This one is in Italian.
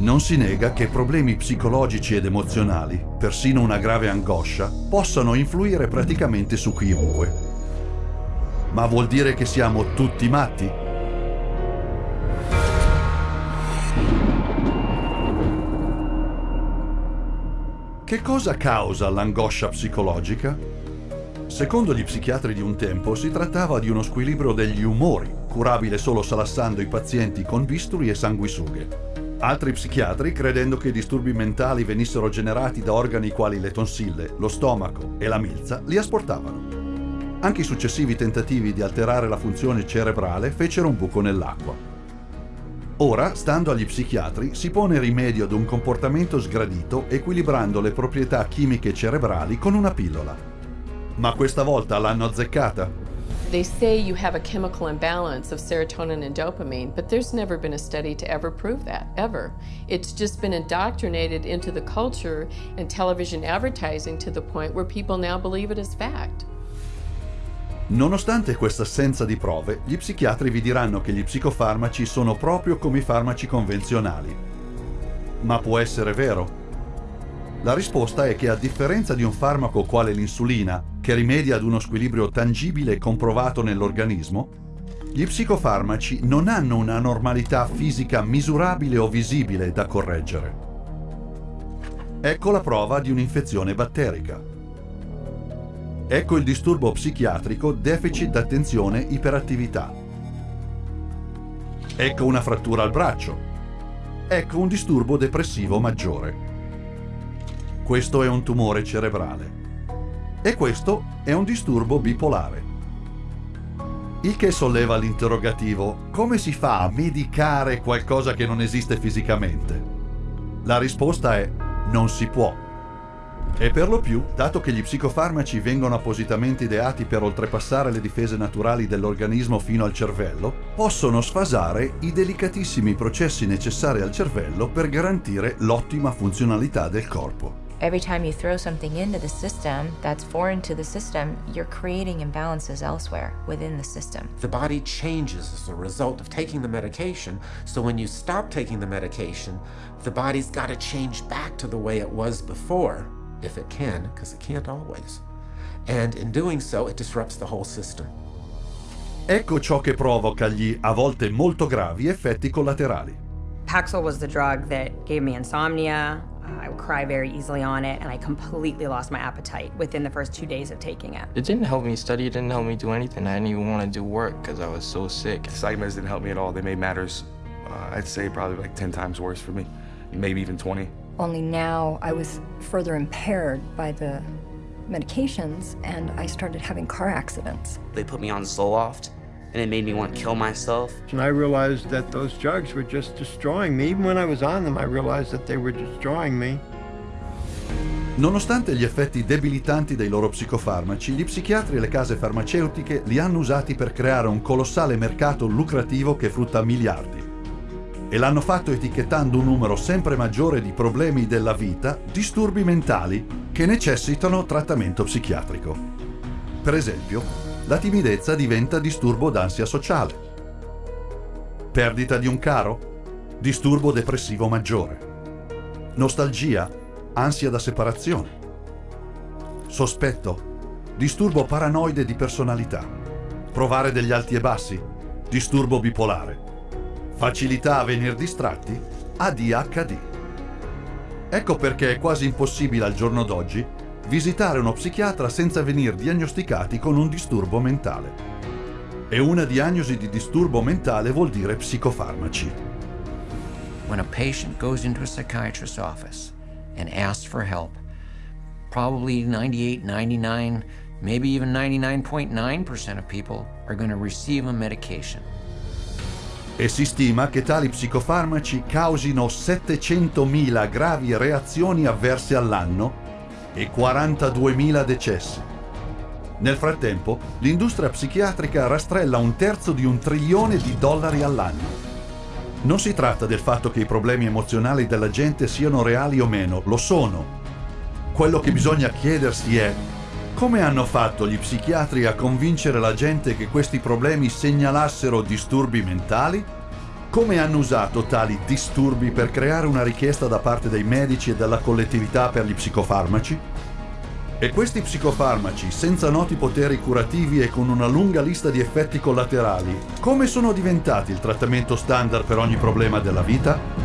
Non si nega che problemi psicologici ed emozionali, persino una grave angoscia, possano influire praticamente su chiunque. Ma vuol dire che siamo tutti matti? Che cosa causa l'angoscia psicologica? Secondo gli psichiatri di un tempo si trattava di uno squilibrio degli umori, curabile solo salassando i pazienti con bisturi e sanguisughe. Altri psichiatri, credendo che i disturbi mentali venissero generati da organi quali le tonsille, lo stomaco e la milza, li asportavano. Anche i successivi tentativi di alterare la funzione cerebrale fecero un buco nell'acqua. Ora, stando agli psichiatri, si pone rimedio ad un comportamento sgradito equilibrando le proprietà chimiche cerebrali con una pillola. Ma questa volta l'hanno azzeccata? They say you have a chemical imbalance of serotonin and dopamine, but there's never been a study to ever prove that, ever. It's just been indoctrinated into the culture and television advertising to the point where people now believe it as fact. Nonostante questa assenza di prove, gli psichiatri vi diranno che gli psicofarmaci sono proprio come i farmaci convenzionali. Ma può essere vero? La risposta è che a differenza di un farmaco quale l'insulina, che rimedia ad uno squilibrio tangibile e comprovato nell'organismo, gli psicofarmaci non hanno una normalità fisica misurabile o visibile da correggere. Ecco la prova di un'infezione batterica. Ecco il disturbo psichiatrico deficit d'attenzione iperattività. Ecco una frattura al braccio. Ecco un disturbo depressivo maggiore. Questo è un tumore cerebrale. E questo è un disturbo bipolare. Il che solleva l'interrogativo, come si fa a medicare qualcosa che non esiste fisicamente? La risposta è non si può. E per lo più, dato che gli psicofarmaci vengono appositamente ideati per oltrepassare le difese naturali dell'organismo fino al cervello, possono sfasare i delicatissimi processi necessari al cervello per garantire l'ottima funzionalità del corpo. Every time you throw something into the system that's foreign to the system, you're creating imbalances elsewhere within the system. The body changes as a result of taking the medication, so when you stop taking the medication, the body's got to change back to the way it was before, if it can, because it can't always. And in doing so, it disrupts the whole system. Ecco ciò che provoca gli, a volte molto gravi, effetti collaterali. Paxil was the drug that gave me insomnia, I would cry very easily on it, and I completely lost my appetite within the first two days of taking it. It didn't help me study, it didn't help me do anything. I didn't even want to do work because I was so sick. The psych meds didn't help me at all. They made matters, uh, I'd say, probably like 10 times worse for me, maybe even 20. Only now I was further impaired by the medications, and I started having car accidents. They put me on Zoloft, and it made me want to kill myself. And I realized that those drugs were just destroying me. Even when I was on them, I realized that they were destroying me. Nonostante gli effetti debilitanti dei loro psicofarmaci, gli psichiatri e le case farmaceutiche li hanno usati per creare un colossale mercato lucrativo che frutta miliardi. E l'hanno fatto etichettando un numero sempre maggiore di problemi della vita, disturbi mentali, che necessitano trattamento psichiatrico. Per esempio, la timidezza diventa disturbo d'ansia sociale. Perdita di un caro? Disturbo depressivo maggiore. Nostalgia? Ansia da separazione. Sospetto? Disturbo paranoide di personalità. Provare degli alti e bassi? Disturbo bipolare. Facilità a venir distratti? ADHD. Ecco perché è quasi impossibile al giorno d'oggi visitare uno psichiatra senza venir diagnosticati con un disturbo mentale. E una diagnosi di disturbo mentale vuol dire psicofarmaci. When a patient goes into a psychiatrist's office and asks for help, probably 98, 99, maybe even 99.9% of people are going to receive a medication. E si stima che tali psicofarmaci causino 700.000 gravi reazioni avverse all'anno e 42.000 decessi. Nel frattempo, l'industria psichiatrica rastrella un terzo di un trilione di dollari all'anno. Non si tratta del fatto che i problemi emozionali della gente siano reali o meno, lo sono. Quello che bisogna chiedersi è come hanno fatto gli psichiatri a convincere la gente che questi problemi segnalassero disturbi mentali? Come hanno usato tali disturbi per creare una richiesta da parte dei medici e della collettività per gli psicofarmaci? E questi psicofarmaci, senza noti poteri curativi e con una lunga lista di effetti collaterali, come sono diventati il trattamento standard per ogni problema della vita?